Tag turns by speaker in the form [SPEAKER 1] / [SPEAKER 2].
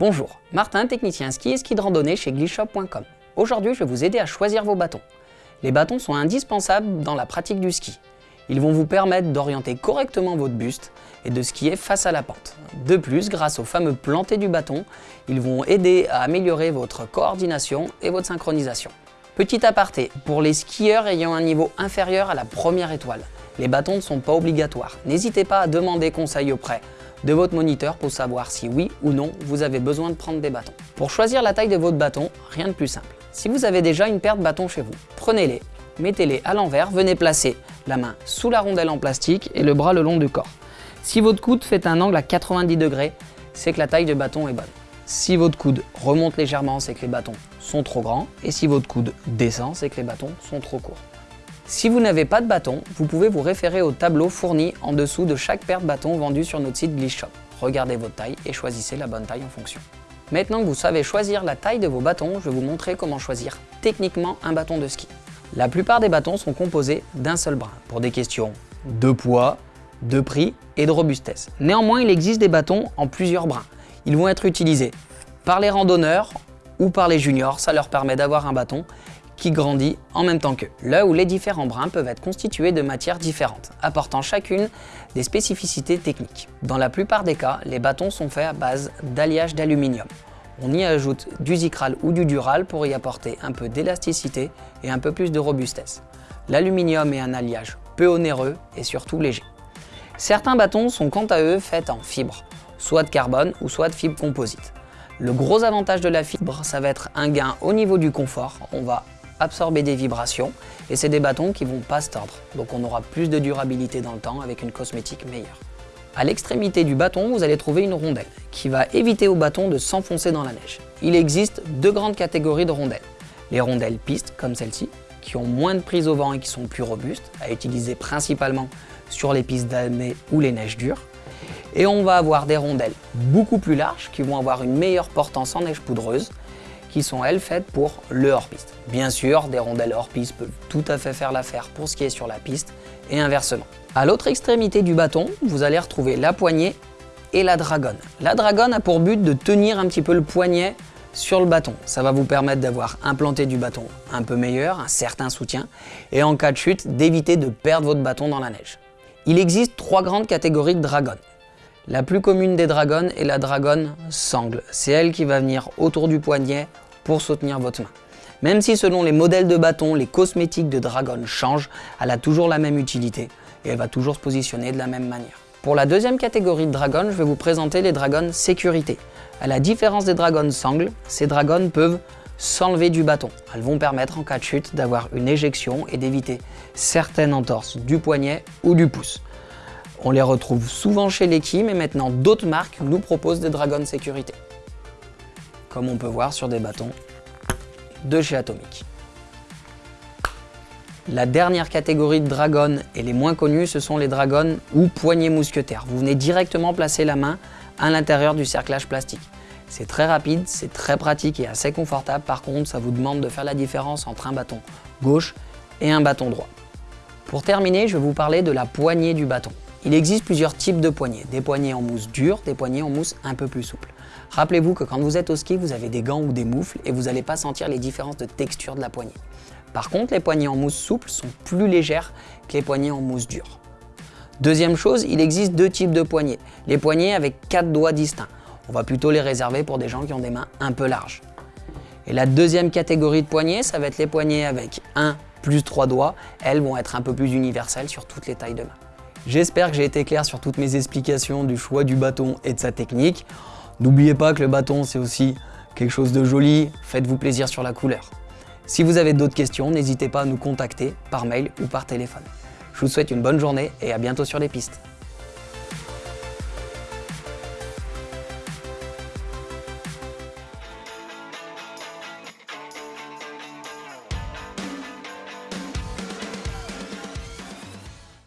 [SPEAKER 1] Bonjour, Martin, technicien ski et ski de randonnée chez glishop.com. Aujourd'hui, je vais vous aider à choisir vos bâtons. Les bâtons sont indispensables dans la pratique du ski. Ils vont vous permettre d'orienter correctement votre buste et de skier face à la pente. De plus, grâce au fameux planté du bâton, ils vont aider à améliorer votre coordination et votre synchronisation. Petit aparté, pour les skieurs ayant un niveau inférieur à la première étoile, les bâtons ne sont pas obligatoires. N'hésitez pas à demander conseil auprès de votre moniteur pour savoir si oui ou non vous avez besoin de prendre des bâtons. Pour choisir la taille de votre bâton, rien de plus simple. Si vous avez déjà une paire de bâtons chez vous, prenez-les, mettez-les à l'envers, venez placer la main sous la rondelle en plastique et le bras le long du corps. Si votre coude fait un angle à 90 degrés, c'est que la taille de bâton est bonne. Si votre coude remonte légèrement, c'est que les bâtons sont trop grands. Et si votre coude descend, c'est que les bâtons sont trop courts. Si vous n'avez pas de bâton, vous pouvez vous référer au tableau fourni en dessous de chaque paire de bâtons vendue sur notre site Glitch Shop. Regardez votre taille et choisissez la bonne taille en fonction. Maintenant que vous savez choisir la taille de vos bâtons, je vais vous montrer comment choisir techniquement un bâton de ski. La plupart des bâtons sont composés d'un seul brin, pour des questions de poids, de prix et de robustesse. Néanmoins, il existe des bâtons en plusieurs brins. Ils vont être utilisés par les randonneurs ou par les juniors, ça leur permet d'avoir un bâton qui grandit en même temps qu'eux. Là où les différents brins peuvent être constitués de matières différentes, apportant chacune des spécificités techniques. Dans la plupart des cas, les bâtons sont faits à base d'alliage d'aluminium. On y ajoute du Zicral ou du Dural pour y apporter un peu d'élasticité et un peu plus de robustesse. L'aluminium est un alliage peu onéreux et surtout léger. Certains bâtons sont quant à eux faits en fibre, soit de carbone ou soit de fibre composite. Le gros avantage de la fibre, ça va être un gain au niveau du confort. On va absorber des vibrations et c'est des bâtons qui vont pas se tordre. Donc on aura plus de durabilité dans le temps avec une cosmétique meilleure. À l'extrémité du bâton, vous allez trouver une rondelle qui va éviter au bâton de s'enfoncer dans la neige. Il existe deux grandes catégories de rondelles. Les rondelles pistes, comme celle-ci, qui ont moins de prise au vent et qui sont plus robustes, à utiliser principalement sur les pistes d'année ou les neiges dures. Et on va avoir des rondelles beaucoup plus larges qui vont avoir une meilleure portance en neige poudreuse qui sont elles faites pour le hors-piste. Bien sûr, des rondelles hors-piste peuvent tout à fait faire l'affaire pour ce qui est sur la piste et inversement. À l'autre extrémité du bâton, vous allez retrouver la poignée et la dragonne. La dragonne a pour but de tenir un petit peu le poignet sur le bâton. Ça va vous permettre d'avoir implanté du bâton un peu meilleur, un certain soutien, et en cas de chute, d'éviter de perdre votre bâton dans la neige. Il existe trois grandes catégories de dragonnes. La plus commune des dragons est la dragonne sangle. C'est elle qui va venir autour du poignet pour soutenir votre main. Même si selon les modèles de bâton, les cosmétiques de dragon changent, elle a toujours la même utilité et elle va toujours se positionner de la même manière. Pour la deuxième catégorie de dragon, je vais vous présenter les dragons sécurité. À la différence des dragons sangle, ces dragons peuvent s'enlever du bâton. Elles vont permettre en cas de chute d'avoir une éjection et d'éviter certaines entorses du poignet ou du pouce. On les retrouve souvent chez Leki, mais maintenant d'autres marques nous proposent des dragons sécurité. Comme on peut voir sur des bâtons de chez Atomic. La dernière catégorie de dragons et les moins connus, ce sont les dragons ou poignées mousquetaires. Vous venez directement placer la main à l'intérieur du cerclage plastique. C'est très rapide, c'est très pratique et assez confortable. Par contre, ça vous demande de faire la différence entre un bâton gauche et un bâton droit. Pour terminer, je vais vous parler de la poignée du bâton. Il existe plusieurs types de poignées, des poignées en mousse dure, des poignées en mousse un peu plus souple. Rappelez-vous que quand vous êtes au ski, vous avez des gants ou des moufles et vous n'allez pas sentir les différences de texture de la poignée. Par contre, les poignées en mousse souple sont plus légères que les poignées en mousse dure. Deuxième chose, il existe deux types de poignées. Les poignées avec quatre doigts distincts. On va plutôt les réserver pour des gens qui ont des mains un peu larges. Et la deuxième catégorie de poignées, ça va être les poignées avec un plus trois doigts. Elles vont être un peu plus universelles sur toutes les tailles de main. J'espère que j'ai été clair sur toutes mes explications du choix du bâton et de sa technique. N'oubliez pas que le bâton c'est aussi quelque chose de joli, faites-vous plaisir sur la couleur. Si vous avez d'autres questions, n'hésitez pas à nous contacter par mail ou par téléphone. Je vous souhaite une bonne journée et à bientôt sur les pistes.